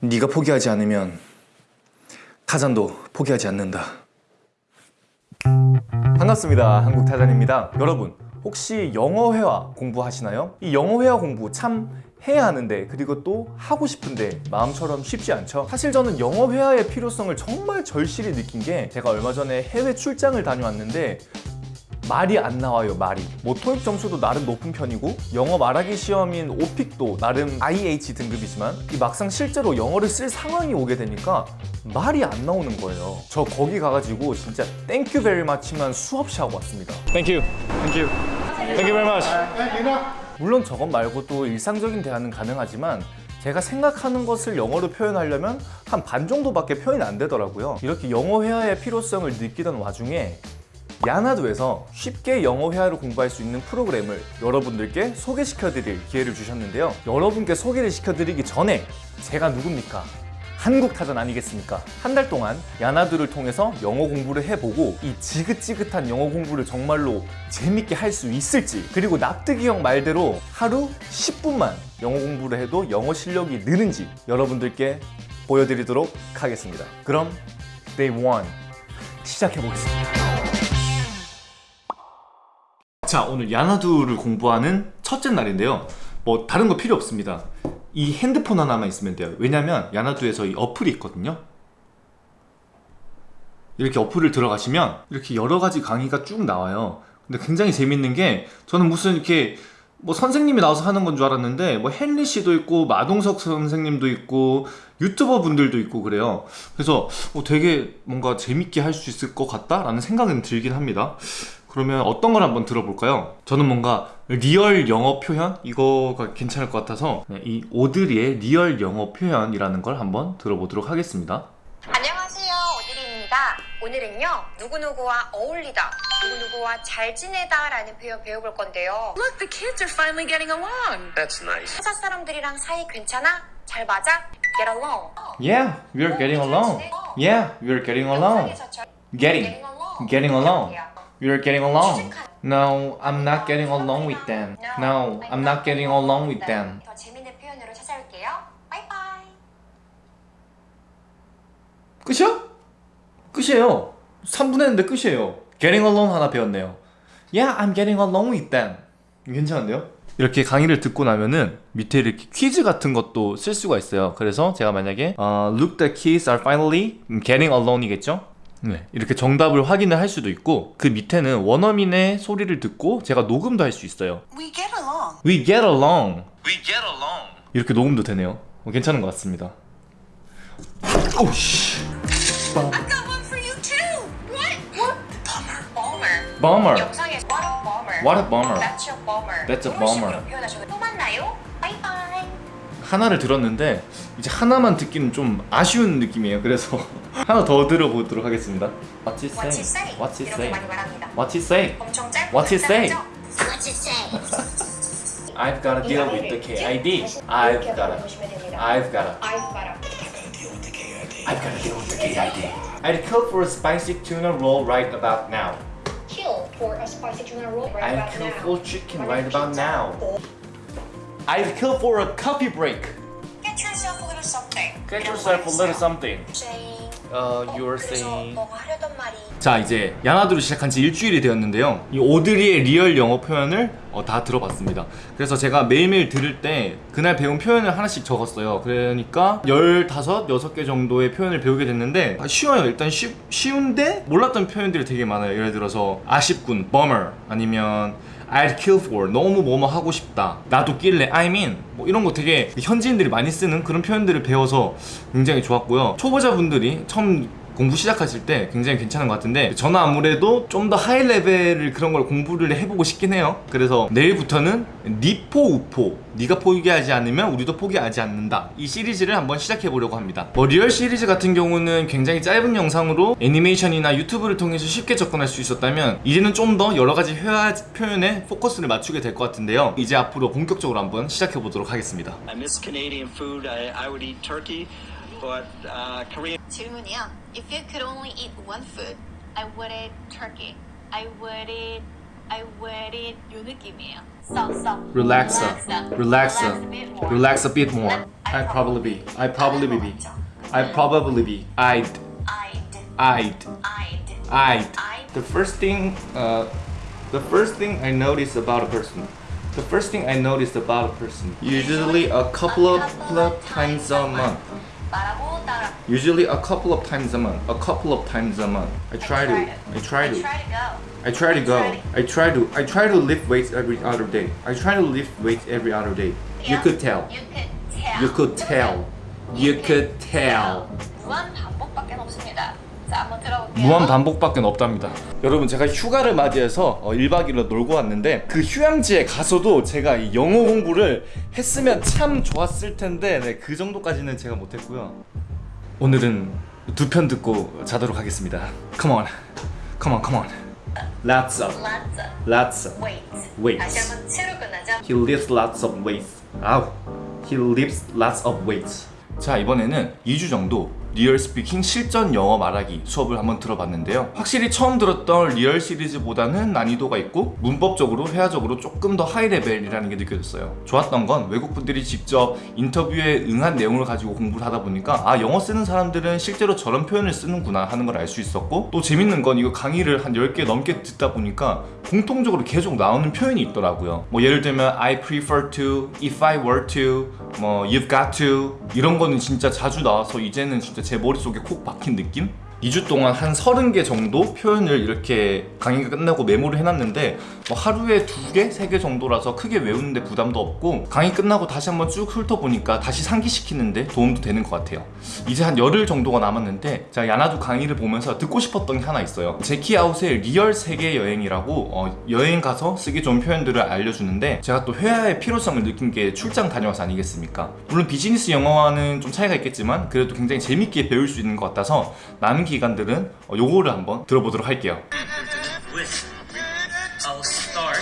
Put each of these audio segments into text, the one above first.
네가 포기하지 않으면 타잔도 포기하지 않는다. 반갑습니다. 한국 타잔입니다. 여러분 혹시 영어 회화 공부하시나요? 이 영어 회화 공부 참 해야 하는데 그리고 또 하고 싶은데 마음처럼 쉽지 않죠 사실 저는 영어 회화의 필요성을 정말 절실히 느낀 게 제가 얼마 전에 해외 출장을 다녀왔는데 말이 안 나와요 말이. 뭐 토익 점수도 나름 높은 편이고 영어 말하기 시험인 오픽도 나름 IH 등급이지만 이 막상 실제로 영어를 쓸 상황이 오게 되니까 말이 안 나오는 거예요. 저 거기 가가지고 진짜 thank you very much만 수없이 하고 왔습니다. thank you thank you thank you very much 물론 저것 말고도 일상적인 대화는 가능하지만 제가 생각하는 것을 영어로 표현하려면 한 반 정도밖에 표현이 안 되더라고요. 이렇게 영어 회화의 필요성을 느끼던 와중에 야나두에서 쉽게 영어 회화를 공부할 수 있는 프로그램을 여러분들께 소개시켜드릴 기회를 주셨는데요 여러분께 소개를 시켜드리기 전에 제가 누굽니까? 한국 타전 아니겠습니까? 한 달 동안 야나두를 통해서 영어 공부를 해보고 이 지긋지긋한 영어 공부를 정말로 재밌게 할 수 있을지 그리고 납득이 형 말대로 하루 10분만 영어 공부를 해도 영어 실력이 느는지 여러분들께 보여드리도록 하겠습니다 그럼 Day 1 시작해보겠습니다 자 오늘 야나두를 공부하는 첫째 날인데요. 뭐 다른 거 필요 없습니다. 이 핸드폰 하나만 있으면 돼요. 왜냐면 야나두에서 이 어플이 있거든요. 이렇게 어플을 들어가시면 이렇게 여러 가지 강의가 쭉 나와요. 근데 굉장히 재밌는 게 저는 무슨 이렇게 뭐 선생님이 나와서 하는 건 줄 알았는데 뭐 헨리 씨도 있고 마동석 선생님도 있고 유튜버 분들도 있고 그래요. 그래서 뭐 되게 뭔가 재밌게 할 수 있을 것 같다라는 생각은 들긴 합니다 그러면 어떤 걸 한번 들어볼까요? 저는 뭔가 real 영어 표현? 이거가 괜찮을 것 같아서 네, 이 오드리의 real 영어 표현이라는 걸 한번 들어보도록 하겠습니다 안녕하세요 오드리입니다 오늘은요 누구누구와 어울리다 누구누구와 잘 지내다 라는 표현 배워볼 건데요 Look, the kids are finally getting along. That's nice. 회사 사람들이랑 사이 괜찮아? 잘 맞아? Get along Yeah, we're getting along Yeah, we're getting along Getting, getting along along. We're getting along No, I'm not getting along with them No, I'm not getting along with them 더 재밌는 표현으로 찾아올게요 바이바이 끝이야? 끝이에요 3분 했는데 끝이에요 Getting along 하나 배웠네요 Yeah, I'm getting along with them 괜찮은데요? 이렇게 강의를 듣고 나면은 밑에 이렇게 퀴즈 같은 것도 쓸 수가 있어요 그래서 제가 만약에 어, Look, the kids are finally getting along이겠죠? 네, 이렇게 정답을 확인을 할 수도 있고 그 밑에는 원어민의 소리를 듣고 제가 녹음도 할 수 있어요 We get along. We get along We get along. 이렇게 녹음도 되네요 어, 괜찮은 것 같습니다 오씨 I've got one for you too. What? What? Bummer Bummer 영상에서 What a bummer What a bummer That's a bummer That's a. 표현하셔도 또 만나요 바이바이 하나를 들었는데 이제 하나만 듣기는 좀 아쉬운 느낌이에요 그래서 하나 더 들어보도록 하겠습니다 What's it What's say? it say? What's it 이렇게 say? 많이 말합니다 What's it say? 엄청 짧고 What's it say? 간단하죠? What's it say? I've gotta deal with the KID I've gotta. I've gotta I've gotta. I've gotta deal with the KID I'd kill for a spicy tuna roll right about now Kill for a spicy tuna roll right I'd about kill now. for chicken right about now I'd kill for a coffee break Get yourself. Get yourself a little something Saying. Uh, you're 그래서 saying 너가 하려던 말이 자 이제 야나두를 시작한 지 일주일이 되었는데요. 이 오드리의 real 영어 표현을 어, 다 들어봤습니다. 그래서 제가 매일매일 들을 때 그날 배운 표현을 하나씩 적었어요. 그러니까 15, 6개 정도의 표현을 배우게 됐는데 아, 쉬워요. 일단 쉬, 쉬운데 몰랐던 표현들이 되게 많아요. 예를 들어서 아쉽군 bummer 아니면 I'd kill for 너무 뭐뭐 하고 싶다. 나도 낄래. I'm in 뭐 이런 거 되게 현지인들이 많이 쓰는 그런 표현들을 배워서 굉장히 좋았고요. 초보자분들이 처음 공부 시작하실 때 굉장히 괜찮은 것 같은데 저는 아무래도 좀 더 high level을 그런 걸 공부를 해보고 싶긴 해요. 그래서 내일부터는 니포 우포. 네가 포기하지 않으면 우리도 포기하지 않는다. 이 시리즈를 한번 시작해 보려고 합니다. 뭐 real 시리즈 같은 경우는 굉장히 짧은 영상으로 애니메이션이나 유튜브를 통해서 쉽게 접근할 수 있었다면 이제는 좀 더 여러 가지 회화 표현에 포커스를 맞추게 될 것 같은데요. 이제 앞으로 본격적으로 한번 시작해 보도록 하겠습니다. I miss Canadian food. I, I would eat turkey, but uh, Korean. If you could only eat one food, I would eat turkey. I would eat. I would eat yunukimiya. So, so. Relax, relax, relax, relax a bit more. I probably be. I probably be. I probably be. I'd. I'd. I'd. I'd. The first thing, uh, the first thing I notice about a person the first thing I notice about a person, usually a couple of times a month. Usually a couple of times a month. A couple of times a month. I try, I try to. It. I try to. I try to go. I try to go. I try to. I try to lift weights every other day. I try to lift weights every other day. Yeah. You could tell. You could tell. You could tell. You could tell. You could tell. 자, 한번 들어볼게요. 무한 반복밖에 없답니다. 여러분 제가 휴가를 맞이해서 어, 1박 2일로 놀고 왔는데 그 휴양지에 가서도 제가 이 영어 공부를 했으면 참 좋았을 텐데 네, 그 정도까지는 제가 못했고요. 오늘은 두 편 듣고 자도록 하겠습니다. Come on, come on, come on. Lots of, Lots of. Weights. 다시 한번 츠로 끝나죠. He lifts lots of weights. 아우. He lifts lots of weights. 자 이번에는 2주 정도 real speaking 실전 영어 말하기 수업을 한번 들어봤는데요. 확실히 처음 들었던 real 시리즈보다는 난이도가 있고 문법적으로 회화적으로 조금 더 high level이라는 게 느껴졌어요. 좋았던 건 외국분들이 직접 인터뷰에 응한 내용을 가지고 공부를 하다 보니까 아 영어 쓰는 사람들은 실제로 저런 표현을 쓰는구나 하는 걸 알 수 있었고 또 재밌는 건 이거 강의를 한 10개 넘게 듣다 보니까 공통적으로 계속 나오는 표현이 있더라고요. 뭐 예를 들면 I prefer to, if I were to, 뭐 you've got to 이런 거는 진짜 자주 나와서 이제는 진짜 제 머릿속에 콕 박힌 느낌? 2주 동안 한 30개 정도 표현을 이렇게 강의가 끝나고 메모를 해놨는데 뭐 하루에 2개, 3개 정도라서 크게 외우는데 부담도 없고 강의 끝나고 다시 한번 쭉 훑어보니까 다시 상기시키는데 도움도 되는 것 같아요. 이제 한 열흘 정도가 남았는데 제가 야나두 강의를 보면서 듣고 싶었던 게 하나 있어요. Check it out의 리얼 세계 여행이라고 어, 여행 가서 쓰기 좋은 표현들을 알려주는데 제가 또 회화의 필요성을 느낀 게 출장 다녀와서 아니겠습니까? 물론 비즈니스 영어와는 좀 차이가 있겠지만 그래도 굉장히 재밌게 배울 수 있는 것 같아서 남은 기간들은 어, 요거를 한번 들어보도록 할게요 with I'll start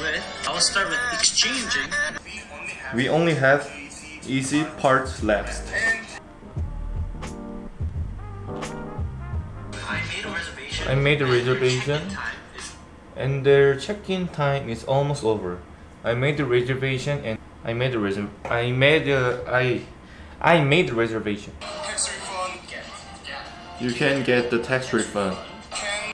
with I'll start with exchanging We only have easy parts left I made a reservation I made a reservation time is and their check-in time is almost over. I made the reservation and I made the reserv I made the I I made the reservation. You can get the tax refund.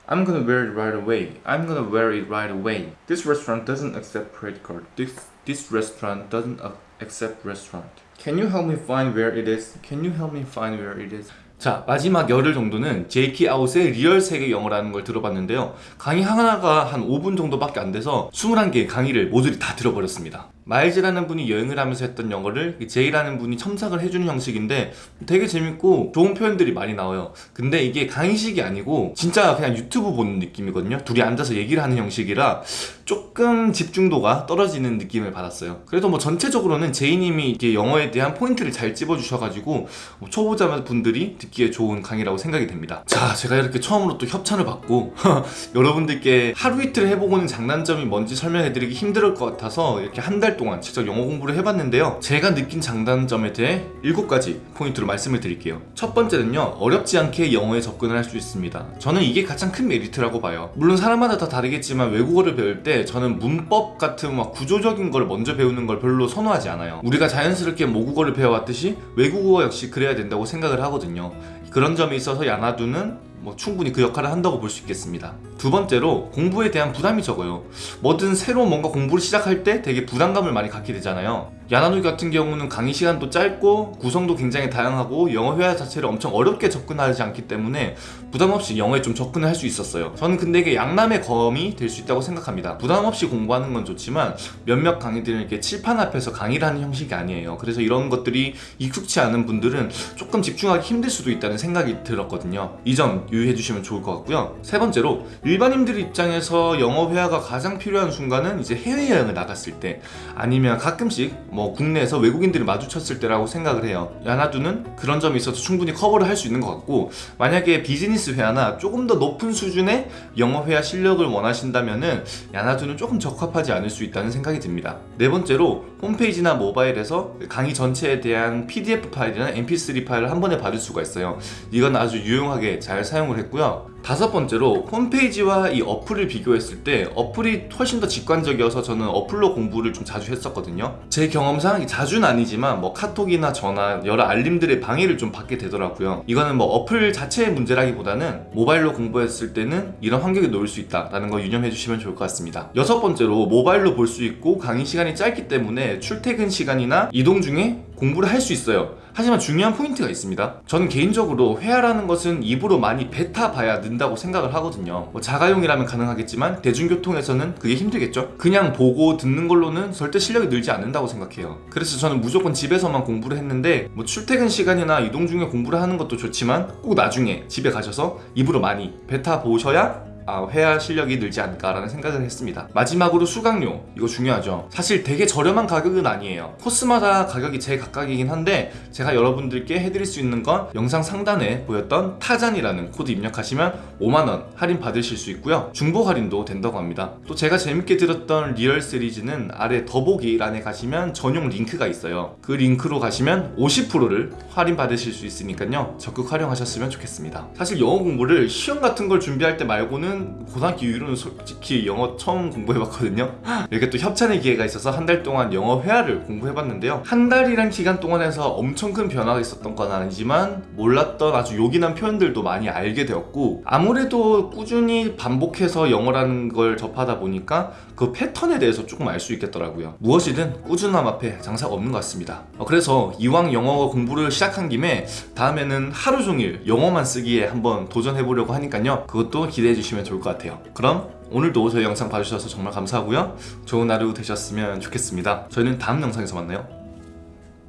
I'm gonna wear it right away. I'm gonna wear it right away. This restaurant doesn't accept credit card. This this restaurant doesn't accept restaurant. Can you help me find where it is? Can you help me find where it is? 자 마지막 열흘 정도는 제이키 아웃의 리얼 세계 영어라는 걸 들어봤는데요. 강의 하나가 한 5분 정도밖에 안 돼서 21개의 강의를 모조리 다 들어버렸습니다. 마일즈라는 분이 여행을 하면서 했던 영어를 제이라는 분이 첨삭을 해주는 형식인데 되게 재밌고 좋은 표현들이 많이 나와요. 근데 이게 강의식이 아니고 진짜 그냥 유튜브 보는 느낌이거든요. 둘이 앉아서 얘기를 하는 형식이라 조금 집중도가 떨어지는 느낌을 받았어요. 그래도 뭐 전체적으로는 제이님이 이게 영어에 대한 포인트를 잘 찝어주셔가지고 뭐 초보자 분들이 듣기에 좋은 강의라고 생각이 됩니다. 자 제가 이렇게 처음으로 또 협찬을 받고 여러분들께 하루 이틀 해보고는 장단점이 뭔지 설명해드리기 힘들 것 같아서 이렇게 한 달 동안 직접 영어 공부를 해봤는데요. 제가 느낀 장단점에 대해 7가지 포인트로 말씀을 드릴게요. 첫 번째는요 어렵지 않게 영어에 접근을 할 수 있습니다. 저는 이게 가장 큰 메리트라고 봐요. 물론 사람마다 다 다르겠지만 외국어를 배울 때 저는 문법 같은 막 구조적인 걸 먼저 배우는 걸 별로 선호하지 않아요. 우리가 자연스럽게 모국어를 배워왔듯이 외국어 역시 그래야 된다고 생각을 하거든요 그런 점에 있어서 야나두는 뭐 충분히 그 역할을 한다고 볼 수 있겠습니다. 두 번째로 공부에 대한 부담이 적어요. 뭐든 새로 뭔가 공부를 시작할 때 되게 부담감을 많이 갖게 되잖아요. 야나누이 같은 경우는 강의 시간도 짧고 구성도 굉장히 다양하고 영어 회화 자체를 엄청 어렵게 접근하지 않기 때문에 부담 없이 영어에 좀 접근을 할 수 있었어요. 저는 근데 이게 양남의 검이 될 수 있다고 생각합니다. 부담 없이 공부하는 건 좋지만 몇몇 강의들은 이렇게 칠판 앞에서 강의를 하는 형식이 아니에요. 그래서 이런 것들이 익숙치 않은 분들은 조금 집중하기 힘들 수도 있다는 생각이 들었거든요. 이점 유의해 주시면 좋을 것 같고요. 세 번째로 일반인들 입장에서 영어 회화가 가장 필요한 순간은 이제 해외여행을 나갔을 때 아니면 가끔씩 뭐 국내에서 외국인들이 마주쳤을 때라고 생각을 해요. 야나두는 그런 점이 있어서 충분히 커버를 할 수 있는 것 같고 만약에 비즈니스 회화나 조금 더 높은 수준의 영어 회화 실력을 원하신다면 은 야나두는 조금 적합하지 않을 수 있다는 생각이 듭니다. 네 번째로 홈페이지나 모바일에서 강의 전체에 대한 PDF 파일이나 mp3 파일을 한 번에 받을 수가 있어요. 이건 아주 유용하게 잘 사용 을 했고요. 다섯 번째로 홈페이지와 이 어플을 비교했을 때 어플이 훨씬 더 직관적이어서 저는 어플로 공부를 좀 자주 했었거든요. 제 경험상 자주는 아니지만 뭐 카톡이나 전화 여러 알림들의 방해를 좀 받게 되더라고요. 이거는 뭐 어플 자체의 문제라기보다는 모바일로 공부했을 때는 이런 환경에 놓일 수 있다라는 거 유념해 주시면 좋을 것 같습니다. 여섯 번째로 모바일로 볼 수 있고 강의 시간이 짧기 때문에 출퇴근 시간이나 이동 중에 공부를 할 수 있어요. 하지만 중요한 포인트가 있습니다. 저는 개인적으로 회화라는 것은 입으로 많이 뱉어봐야 는다고 생각을 하거든요. 뭐 자가용이라면 가능하겠지만 대중교통에서는 그게 힘들겠죠? 그냥 보고 듣는 걸로는 절대 실력이 늘지 않는다고 생각해요. 그래서 저는 무조건 집에서만 공부를 했는데 뭐 출퇴근 시간이나 이동 중에 공부를 하는 것도 좋지만 꼭 나중에 집에 가셔서 입으로 많이 뱉어보셔야 아, 회화 실력이 늘지 않을까라는 생각을 했습니다. 마지막으로 수강료 이거 중요하죠. 사실 되게 저렴한 가격은 아니에요. 코스마다 가격이 제 각각이긴 한데 제가 여러분들께 해드릴 수 있는 건 영상 상단에 보였던 타잔이라는 코드 입력하시면 5만원 할인 받으실 수 있고요. 중복 할인도 된다고 합니다. 또 제가 재밌게 들었던 리얼 시리즈는 아래 더보기란에 가시면 전용 링크가 있어요. 그 링크로 가시면 50%를 할인 받으실 수 있으니까요. 적극 활용하셨으면 좋겠습니다. 사실 영어 공부를 시험 같은 걸 준비할 때 말고는 고등학교 이후로는 솔직히 영어 처음 공부해봤거든요. 이렇게 또 협찬의 기회가 있어서 한 달 동안 영어 회화를 공부해봤는데요. 한 달이란 기간 동안에서 엄청 큰 변화가 있었던 건 아니지만 몰랐던 아주 요긴한 표현들도 많이 알게 되었고 아무래도 꾸준히 반복해서 영어라는 걸 접하다 보니까 그 패턴에 대해서 조금 알 수 있겠더라고요. 무엇이든 꾸준함 앞에 장사가 없는 것 같습니다. 어, 그래서 이왕 영어 공부를 시작한 김에 다음에는 하루 종일 영어만 쓰기에 한번 도전해보려고 하니까요. 그것도 기대해 주시면 좋을 것 같아요. 그럼 오늘도 저희 영상 봐주셔서 정말 감사하고요. 좋은 하루 되셨으면 좋겠습니다. 저희는 다음 영상에서 만나요.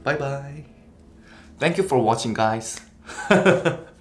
바이바이 Thank you for watching guys